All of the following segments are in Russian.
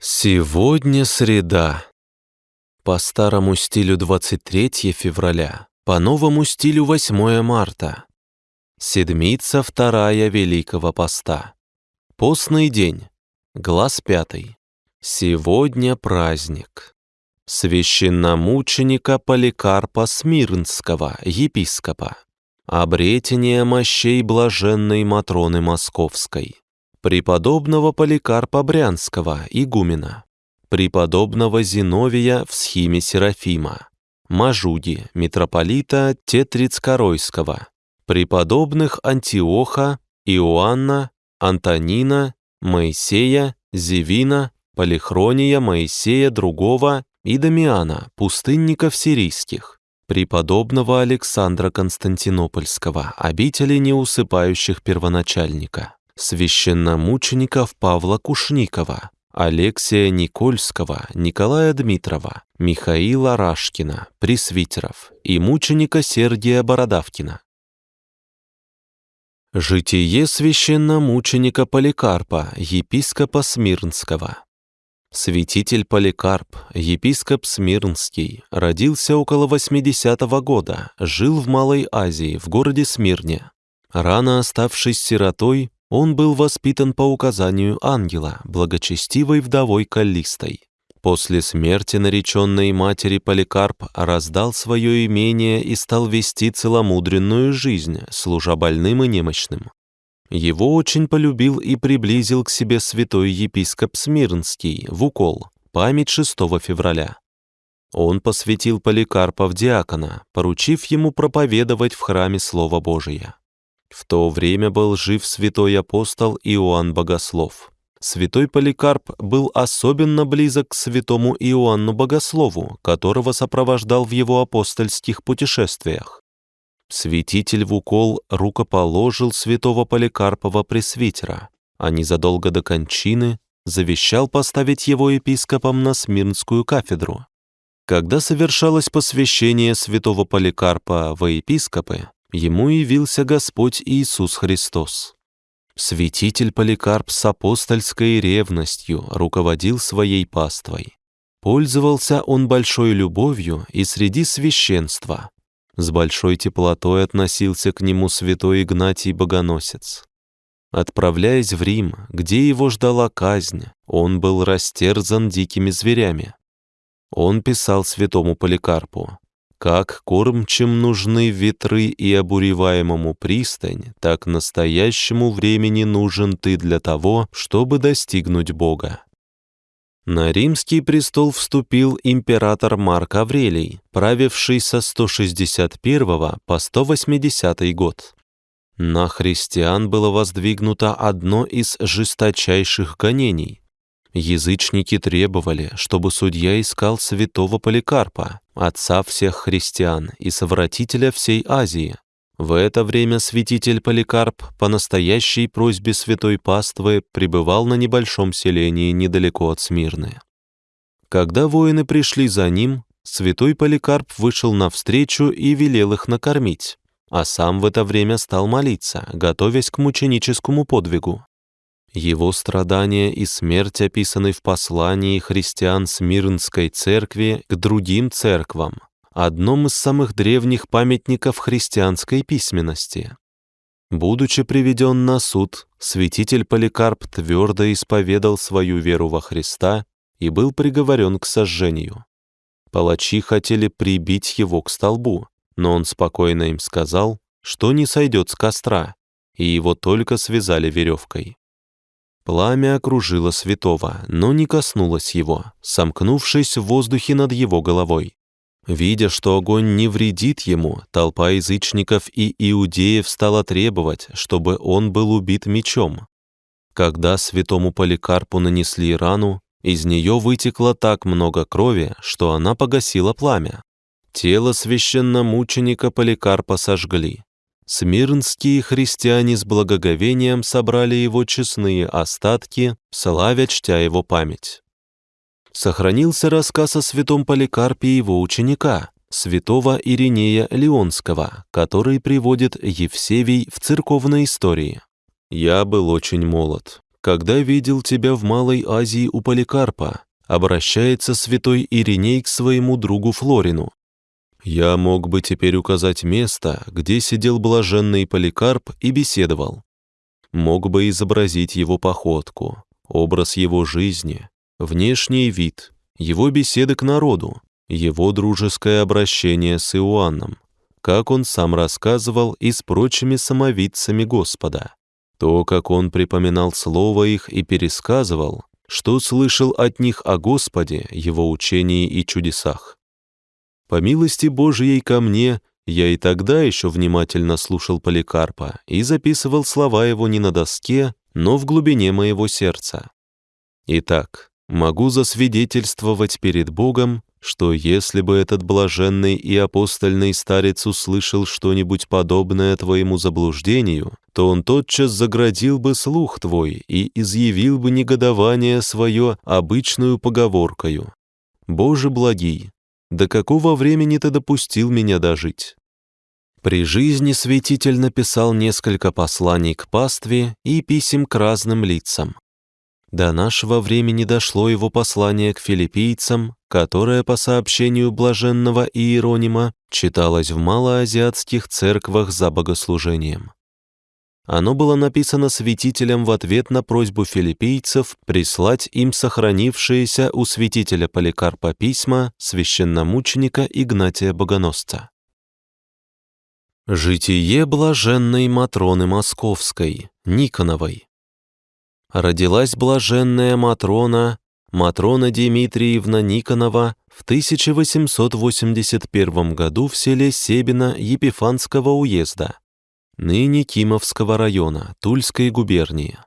Сегодня среда. По старому стилю 23 февраля, по новому стилю 8 марта. Седмица вторая Великого Поста. Постный день. Глаз пятый. Сегодня праздник. Священномученика Поликарпа Смирнского, епископа. Обретение мощей блаженной Матроны Московской преподобного Поликарпа Брянского, игумена, преподобного Зиновия в схиме Серафима, Мажуди, митрополита Тетрицкоройского, преподобных Антиоха, Иоанна, Антонина, Моисея, Зевина, Полихрония, Моисея другого и Дамиана, пустынников сирийских, преподобного Александра Константинопольского, обители неусыпающих первоначальника священномучеников Павла Кушникова, Алексия Никольского, Николая Дмитрова, Михаила Рашкина, пресвитеров и мученика Сергия Бородавкина. Житие священномученика Поликарпа, епископа Смирнского. Святитель Поликарп, епископ Смирнский, родился около 80 -го года, жил в Малой Азии, в городе Смирне. Рано оставшись сиротой, он был воспитан по указанию ангела, благочестивой вдовой Каллистой. После смерти нареченной матери Поликарп раздал свое имение и стал вести целомудренную жизнь, служа больным и немощным. Его очень полюбил и приблизил к себе святой епископ Смирнский в укол, память 6 февраля. Он посвятил Поликарпа в диакона, поручив ему проповедовать в храме Слово Божие. В то время был жив святой апостол Иоанн Богослов. Святой Поликарп был особенно близок к святому Иоанну Богослову, которого сопровождал в его апостольских путешествиях. Святитель в укол рукоположил святого Поликарпова пресвитера, а незадолго до кончины завещал поставить его епископом на Смирнскую кафедру. Когда совершалось посвящение святого Поликарпа во епископы, ему явился Господь Иисус Христос. Святитель Поликарп с апостольской ревностью руководил своей паствой. Пользовался он большой любовью и среди священства. С большой теплотой относился к нему святой Игнатий Богоносец. Отправляясь в Рим, где его ждала казнь, он был растерзан дикими зверями. Он писал святому Поликарпу, как кормчим нужны ветры и обуреваемому пристань, так настоящему времени нужен ты для того, чтобы достигнуть Бога. На римский престол вступил император Марк Аврелий, правивший со 161 по 180 год. На христиан было воздвигнуто одно из жесточайших гонений, Язычники требовали, чтобы судья искал святого Поликарпа, отца всех христиан и совратителя всей Азии. В это время святитель Поликарп по настоящей просьбе святой паствы пребывал на небольшом селении недалеко от Смирны. Когда воины пришли за ним, святой Поликарп вышел навстречу и велел их накормить, а сам в это время стал молиться, готовясь к мученическому подвигу. Его страдания и смерть описаны в послании христиан Смирнской церкви к другим церквам, одном из самых древних памятников христианской письменности. Будучи приведен на суд, святитель Поликарп твердо исповедал свою веру во Христа и был приговорен к сожжению. Палачи хотели прибить его к столбу, но он спокойно им сказал, что не сойдет с костра, и его только связали веревкой. Пламя окружило святого, но не коснулось его, сомкнувшись в воздухе над его головой. Видя, что огонь не вредит ему, толпа язычников и иудеев стала требовать, чтобы он был убит мечом. Когда святому Поликарпу нанесли рану, из нее вытекло так много крови, что она погасила пламя. Тело священномученика Поликарпа сожгли, Смирнские христиане с благоговением собрали его честные остатки, славя чтя его память. Сохранился рассказ о святом Поликарпе его ученика, святого Иринея Леонского, который приводит Евсевий в церковной истории. «Я был очень молод. когда видел тебя в Малой Азии у Поликарпа, обращается святой Ириней к своему другу Флорину. Я мог бы теперь указать место, где сидел блаженный Поликарп и беседовал. Мог бы изобразить его походку, образ его жизни, внешний вид, его беседы к народу, его дружеское обращение с Иоанном, как он сам рассказывал и с прочими самовидцами Господа. То, как он припоминал слово их и пересказывал, что слышал от них о Господе, его учении и чудесах. По милости Божией ко мне, я и тогда еще внимательно слушал Поликарпа и записывал слова его не на доске, но в глубине моего сердца. Итак, могу засвидетельствовать перед Богом, что если бы этот блаженный и апостольный старец услышал что-нибудь подобное твоему заблуждению, то он тотчас заградил бы слух твой и изъявил бы негодование свое обычную поговоркою. «Боже благий, до какого времени ты допустил меня дожить?» При жизни святитель написал несколько посланий к пастве и писем к разным лицам. До нашего времени дошло его послание к филиппийцам, которое, по сообщению блаженного Иеронима, читалось в малоазиатских церквах за богослужением. Оно было написано святителем в ответ на просьбу филиппийцев прислать им сохранившиеся у святителя Поликарпа письма священномученика Игнатия Богоносца. Житие блаженной Матроны Московской, Никоновой. Родилась блаженная Матрона, Матрона Дмитриевна Никонова в 1881 году в селе Себино Епифанского уезда, ныне Кимовского района, Тульской губернии.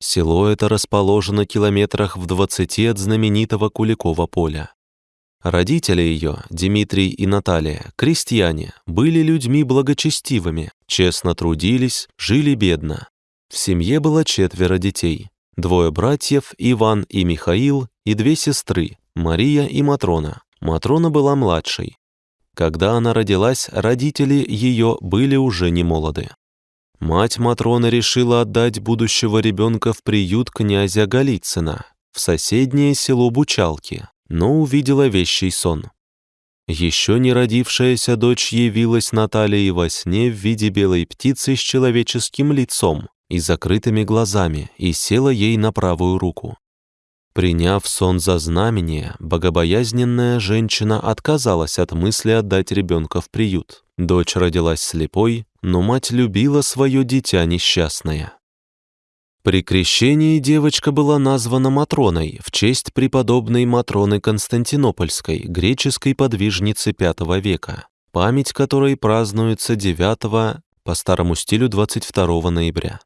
Село это расположено километрах в 20 от знаменитого Куликова поля. Родители ее, Дмитрий и Наталья, крестьяне, были людьми благочестивыми, честно трудились, жили бедно. В семье было четверо детей. Двое братьев, Иван и Михаил, и две сестры, Мария и Матрона. Матрона была младшей. Когда она родилась, родители ее были уже не молоды. Мать Матроны решила отдать будущего ребенка в приют князя Голицына, в соседнее село Бучалки, но увидела вещий сон. Еще не родившаяся дочь явилась Наталье во сне в виде белой птицы с человеческим лицом и закрытыми глазами и села ей на правую руку. Приняв сон за знамение, богобоязненная женщина отказалась от мысли отдать ребенка в приют. Дочь родилась слепой, но мать любила свое дитя несчастное. При крещении девочка была названа Матроной в честь преподобной Матроны Константинопольской, греческой подвижницы V века, память которой празднуется 9 по старому стилю 22 ноября.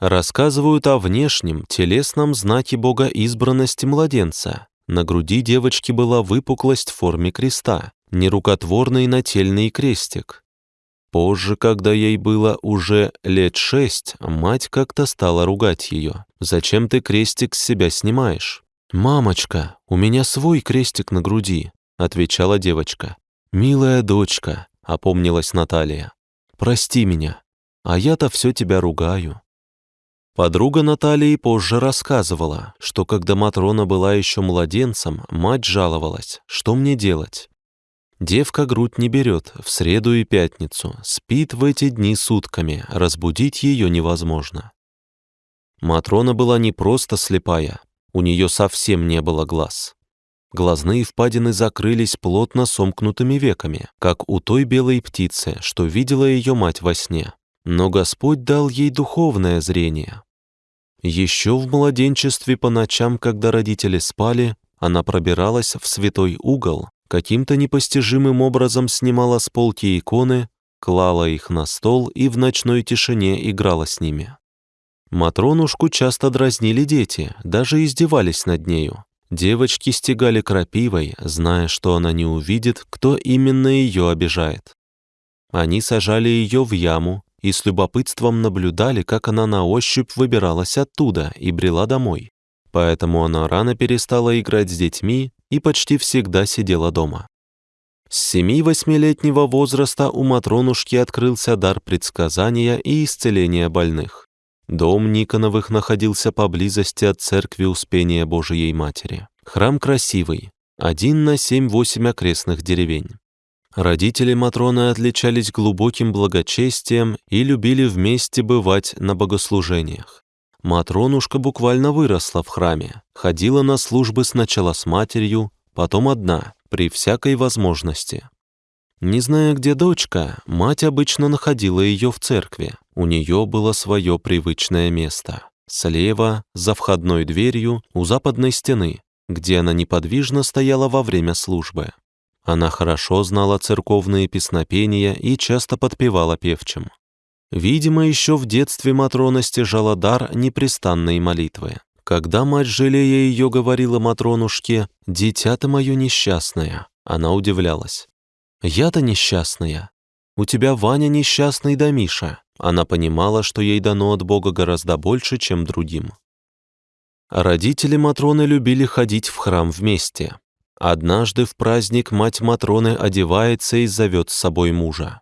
Рассказывают о внешнем, телесном знаке Бога избранности младенца. На груди девочки была выпуклость в форме креста, нерукотворный нательный крестик, Позже, когда ей было уже лет шесть, мать как-то стала ругать ее. «Зачем ты крестик с себя снимаешь?» «Мамочка, у меня свой крестик на груди», — отвечала девочка. «Милая дочка», — опомнилась Наталья. «Прости меня, а я-то все тебя ругаю». Подруга Натальи позже рассказывала, что когда Матрона была еще младенцем, мать жаловалась, что мне делать. Девка грудь не берет в среду и пятницу, спит в эти дни сутками, разбудить ее невозможно. Матрона была не просто слепая, у нее совсем не было глаз. Глазные впадины закрылись плотно сомкнутыми веками, как у той белой птицы, что видела ее мать во сне. Но Господь дал ей духовное зрение. Еще в младенчестве по ночам, когда родители спали, она пробиралась в святой угол каким-то непостижимым образом снимала с полки иконы, клала их на стол и в ночной тишине играла с ними. Матронушку часто дразнили дети, даже издевались над нею. Девочки стегали крапивой, зная, что она не увидит, кто именно ее обижает. Они сажали ее в яму и с любопытством наблюдали, как она на ощупь выбиралась оттуда и брела домой. Поэтому она рано перестала играть с детьми и почти всегда сидела дома. С семи-восьмилетнего возраста у Матронушки открылся дар предсказания и исцеления больных. Дом Никоновых находился поблизости от церкви Успения Божией Матери. Храм красивый, один на семь-восемь окрестных деревень. Родители Матроны отличались глубоким благочестием и любили вместе бывать на богослужениях. Матронушка буквально выросла в храме, ходила на службы сначала с матерью, потом одна, при всякой возможности. Не зная, где дочка, мать обычно находила ее в церкви. У нее было свое привычное место. Слева, за входной дверью, у западной стены, где она неподвижно стояла во время службы. Она хорошо знала церковные песнопения и часто подпевала певчим. Видимо, еще в детстве Матрона стяжала дар непрестанной молитвы. Когда мать, жалея ее, говорила Матронушке «Дитя ты мое несчастное», она удивлялась. «Я-то несчастная. У тебя Ваня несчастный да Миша». Она понимала, что ей дано от Бога гораздо больше, чем другим. Родители Матроны любили ходить в храм вместе. Однажды в праздник мать Матроны одевается и зовет с собой мужа.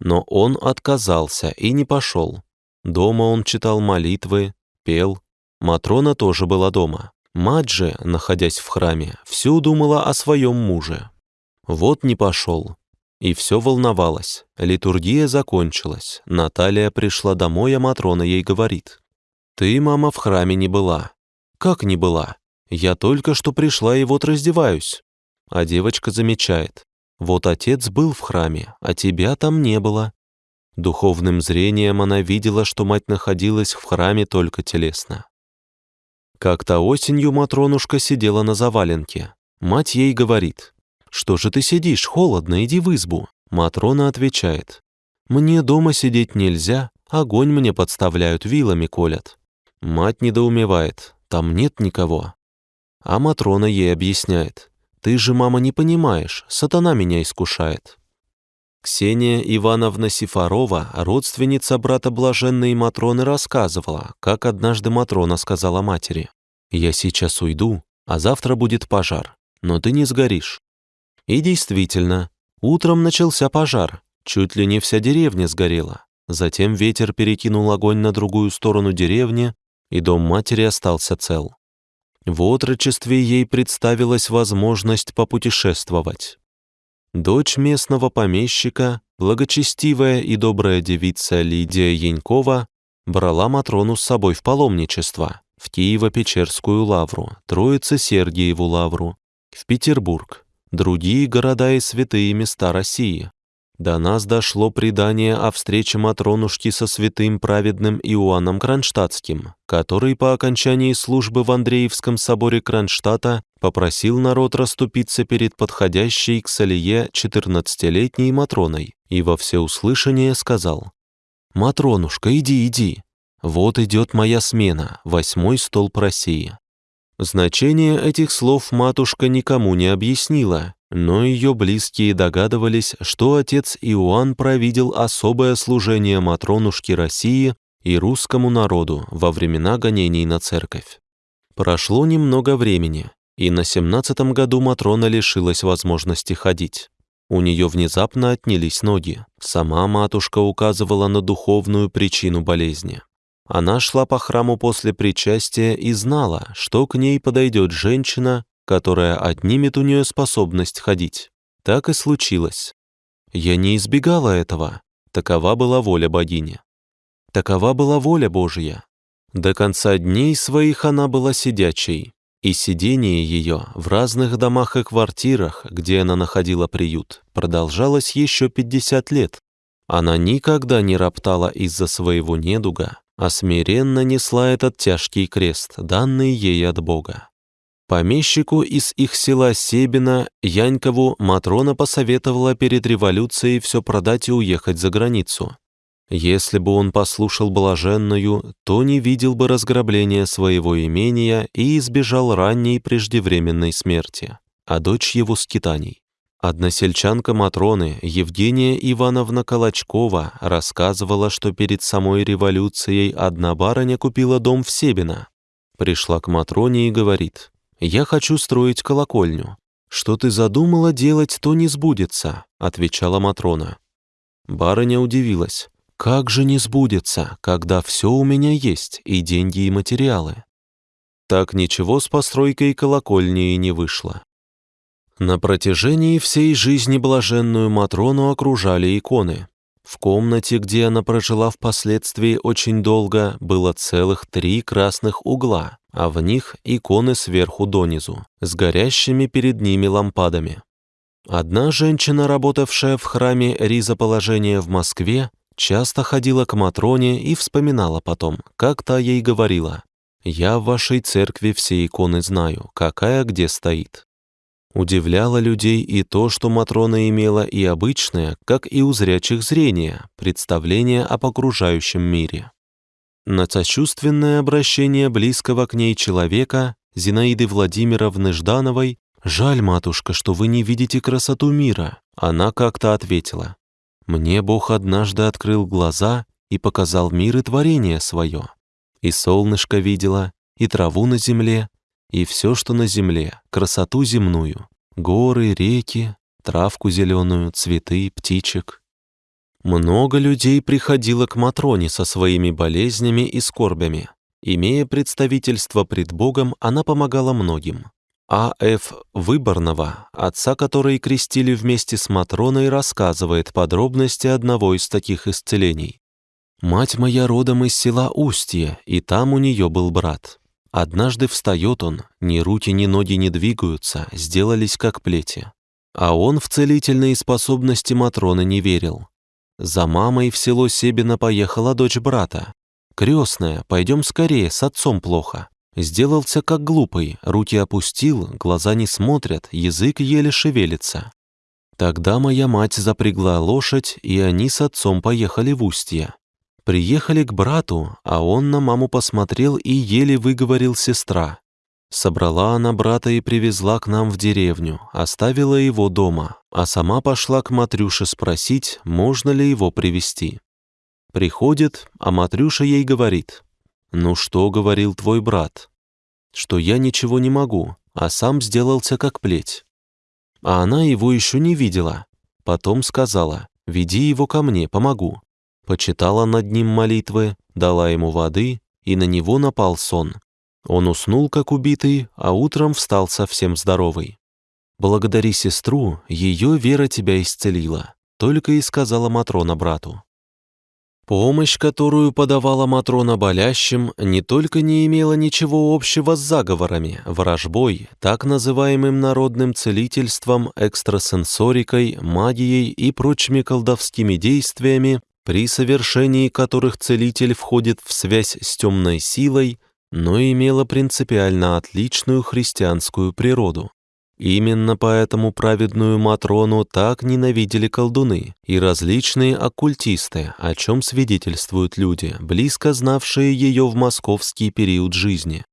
Но он отказался и не пошел. Дома он читал молитвы, пел. Матрона тоже была дома. Мать же, находясь в храме, всю думала о своем муже. Вот не пошел. И все волновалась. Литургия закончилась. Наталья пришла домой, а Матрона ей говорит. «Ты, мама, в храме не была». «Как не была? Я только что пришла и вот раздеваюсь. А девочка замечает. Вот отец был в храме, а тебя там не было. Духовным зрением она видела, что мать находилась в храме только телесно. Как-то осенью Матронушка сидела на заваленке. Мать ей говорит, «Что же ты сидишь, холодно, иди в избу». Матрона отвечает, «Мне дома сидеть нельзя, огонь мне подставляют, вилами колят». Мать недоумевает, там нет никого. А Матрона ей объясняет. «Ты же, мама, не понимаешь, сатана меня искушает». Ксения Ивановна Сифарова, родственница брата блаженной Матроны, рассказывала, как однажды Матрона сказала матери, «Я сейчас уйду, а завтра будет пожар, но ты не сгоришь». И действительно, утром начался пожар, чуть ли не вся деревня сгорела. Затем ветер перекинул огонь на другую сторону деревни, и дом матери остался цел. В отрочестве ей представилась возможность попутешествовать. Дочь местного помещика, благочестивая и добрая девица Лидия Янькова, брала Матрону с собой в паломничество, в Киево-Печерскую лавру, Троице-Сергиеву лавру, в Петербург, другие города и святые места России. До нас дошло предание о встрече Матронушки со святым праведным Иоанном Кронштадтским, который по окончании службы в Андреевском соборе Кронштадта попросил народ расступиться перед подходящей к Салие 14-летней Матроной и во всеуслышание сказал «Матронушка, иди, иди, вот идет моя смена, восьмой столб России». Значение этих слов матушка никому не объяснила, но ее близкие догадывались, что отец Иоанн провидел особое служение Матронушки России и русскому народу во времена гонений на церковь. Прошло немного времени, и на семнадцатом году Матрона лишилась возможности ходить. У нее внезапно отнялись ноги. Сама матушка указывала на духовную причину болезни. Она шла по храму после причастия и знала, что к ней подойдет женщина, которая отнимет у нее способность ходить. Так и случилось. Я не избегала этого. Такова была воля богини. Такова была воля Божья. До конца дней своих она была сидячей, и сидение ее в разных домах и квартирах, где она находила приют, продолжалось еще 50 лет. Она никогда не роптала из-за своего недуга, а смиренно несла этот тяжкий крест, данный ей от Бога. Помещику из их села Себина Янькову Матрона посоветовала перед революцией все продать и уехать за границу. Если бы он послушал блаженную, то не видел бы разграбления своего имения и избежал ранней преждевременной смерти, а дочь его скитаний. Односельчанка Матроны Евгения Ивановна Колочкова рассказывала, что перед самой революцией одна барыня купила дом в Себино. Пришла к Матроне и говорит, «Я хочу строить колокольню. Что ты задумала делать, то не сбудется», — отвечала Матрона. Барыня удивилась. как же не сбудется, когда все у меня есть, и деньги, и материалы? Так ничего с постройкой колокольни и не вышло. На протяжении всей жизни блаженную Матрону окружали иконы. В комнате, где она прожила впоследствии очень долго, было целых три красных угла, а в них иконы сверху донизу, с горящими перед ними лампадами. Одна женщина, работавшая в храме Ризоположения в Москве, часто ходила к Матроне и вспоминала потом, как та ей говорила, «Я в вашей церкви все иконы знаю, какая где стоит». Удивляло людей и то, что Матрона имела и обычное, как и у зрячих зрения, представление об окружающем мире. На сочувственное обращение близкого к ней человека, Зинаиды Владимировны Ждановой, «Жаль, матушка, что вы не видите красоту мира», она как-то ответила. «Мне Бог однажды открыл глаза и показал мир и творение свое. И солнышко видела, и траву на земле, и все, что на земле, красоту земную, горы, реки, травку зеленую, цветы, птичек. Много людей приходило к Матроне со своими болезнями и скорбями. Имея представительство пред Богом, она помогала многим. А.Ф. Выборного, отца которой крестили вместе с Матроной, рассказывает подробности одного из таких исцелений. «Мать моя родом из села Устье, и там у нее был брат. Однажды встает он, ни руки, ни ноги не двигаются, сделались как плети. А он в целительные способности Матроны не верил. За мамой в село Себина поехала дочь брата. Крестная, пойдем скорее, с отцом плохо. Сделался как глупый, руки опустил, глаза не смотрят, язык еле шевелится. Тогда моя мать запрягла лошадь, и они с отцом поехали в устье. Приехали к брату, а он на маму посмотрел и еле выговорил сестра. Собрала она брата и привезла к нам в деревню, оставила его дома, а сама пошла к Матрюше спросить, можно ли его привести. Приходит, а Матрюша ей говорит, «Ну что, — говорил твой брат, — что я ничего не могу, а сам сделался как плеть». А она его еще не видела. Потом сказала, «Веди его ко мне, помогу» почитала над ним молитвы, дала ему воды, и на него напал сон. Он уснул, как убитый, а утром встал совсем здоровый. «Благодари сестру, ее вера тебя исцелила», только и сказала Матрона брату. Помощь, которую подавала Матрона болящим, не только не имела ничего общего с заговорами, ворожбой, так называемым народным целительством, экстрасенсорикой, магией и прочими колдовскими действиями, при совершении которых целитель входит в связь с темной силой, но имела принципиально отличную христианскую природу. Именно поэтому праведную Матрону так ненавидели колдуны и различные оккультисты, о чем свидетельствуют люди, близко знавшие ее в московский период жизни.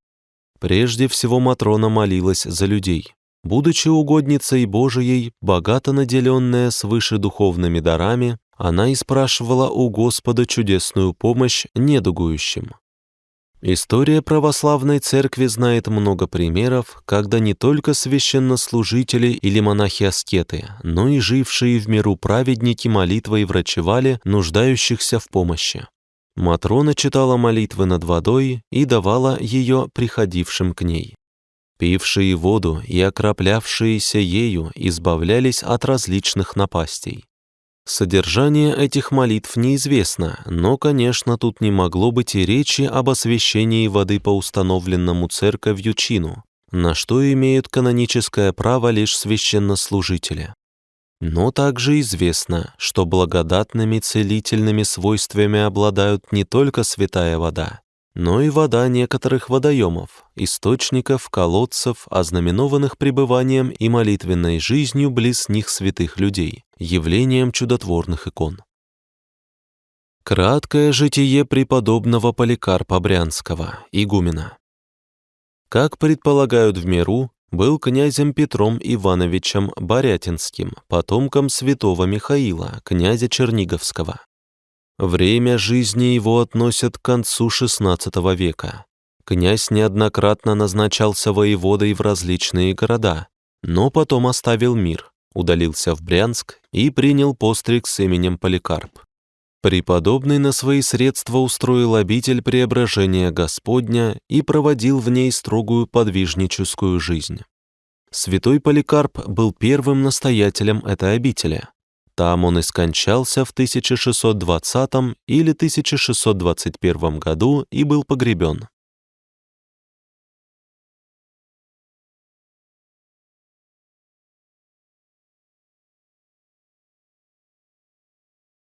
Прежде всего Матрона молилась за людей. Будучи угодницей Божией, богато наделенная свыше духовными дарами, она и спрашивала у Господа чудесную помощь недугующим. История православной церкви знает много примеров, когда не только священнослужители или монахи-аскеты, но и жившие в миру праведники молитвой врачевали нуждающихся в помощи. Матрона читала молитвы над водой и давала ее приходившим к ней. Пившие воду и окроплявшиеся ею избавлялись от различных напастей. Содержание этих молитв неизвестно, но, конечно, тут не могло быть и речи об освящении воды по установленному церковью чину, на что имеют каноническое право лишь священнослужители. Но также известно, что благодатными целительными свойствами обладают не только святая вода, но и вода некоторых водоемов, источников, колодцев, ознаменованных пребыванием и молитвенной жизнью близ них святых людей, явлением чудотворных икон. Краткое житие преподобного Поликарпа Брянского, игумена. Как предполагают в миру, был князем Петром Ивановичем Борятинским, потомком святого Михаила, князя Черниговского. Время жизни его относят к концу XVI века. Князь неоднократно назначался воеводой в различные города, но потом оставил мир, удалился в Брянск и принял постриг с именем Поликарп. Преподобный на свои средства устроил обитель преображения Господня и проводил в ней строгую подвижническую жизнь. Святой Поликарп был первым настоятелем этой обители. Там он и скончался в 1620 или 1621 году и был погребен.